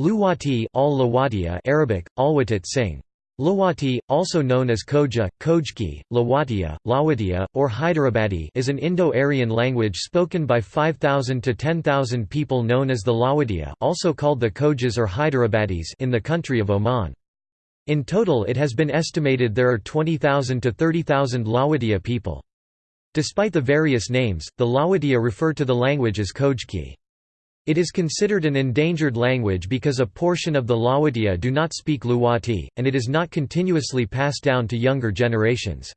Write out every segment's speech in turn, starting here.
Luwati al Arabic, Alwatit Singh. Lawati, also known as Khoja, Khojki, Lawatia, Lawatia, or Hyderabadi is an Indo-Aryan language spoken by 5,000 to 10,000 people known as the Lawatia also called the Khojas or Hyderabadis in the country of Oman. In total it has been estimated there are 20,000 to 30,000 Lawatia people. Despite the various names, the Lawatia refer to the language as Khojki. It is considered an endangered language because a portion of the Lawatia do not speak Luwati, and it is not continuously passed down to younger generations.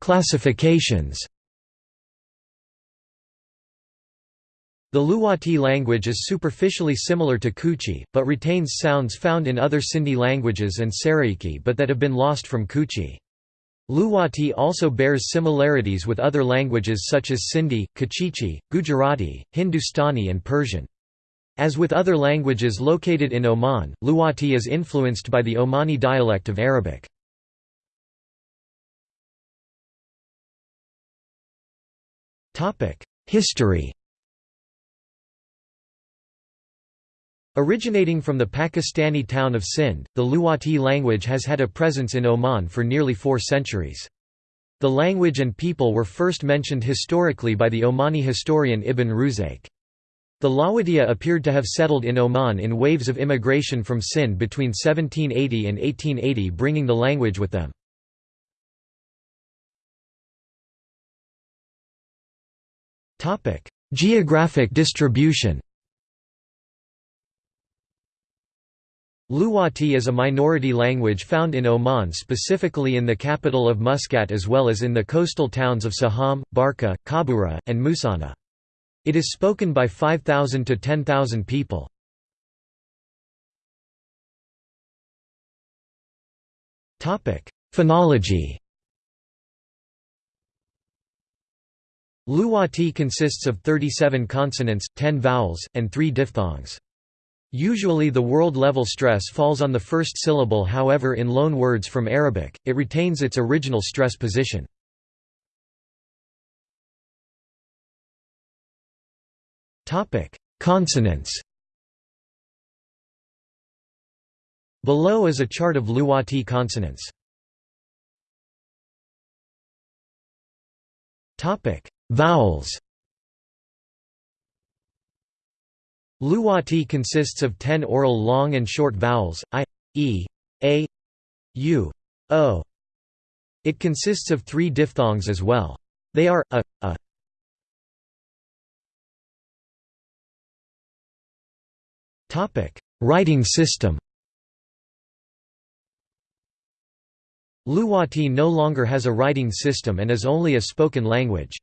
Classifications The Luwati language is superficially similar to Kutchi, but retains sounds found in other Sindhi languages and Saraiki but that have been lost from Kutchi. Luwati also bears similarities with other languages such as Sindhi, Kachichi, Gujarati, Hindustani and Persian. As with other languages located in Oman, Luwati is influenced by the Omani dialect of Arabic. History Originating from the Pakistani town of Sindh, the Luwati language has had a presence in Oman for nearly four centuries. The language and people were first mentioned historically by the Omani historian Ibn Ruzayq. The Lawatia appeared to have settled in Oman in waves of immigration from Sindh between 1780 and 1880 bringing the language with them. Geographic distribution Luwati is a minority language found in Oman specifically in the capital of Muscat as well as in the coastal towns of Saham, Barka, Khabura, and Musana. It is spoken by 5,000 to 10,000 people. Phonology Luwati consists of 37 consonants, 10 vowels, and 3 diphthongs. Usually the word-level stress falls on the first syllable however in loan words from Arabic, it retains its original stress position. Consonants Below is a chart of Luwati consonants. Vowels Luwati consists of ten oral long and short vowels, i, e, a, u, o. It consists of three diphthongs as well. They are, a, a. Writing system Luwati no longer has a writing system and is only a spoken language.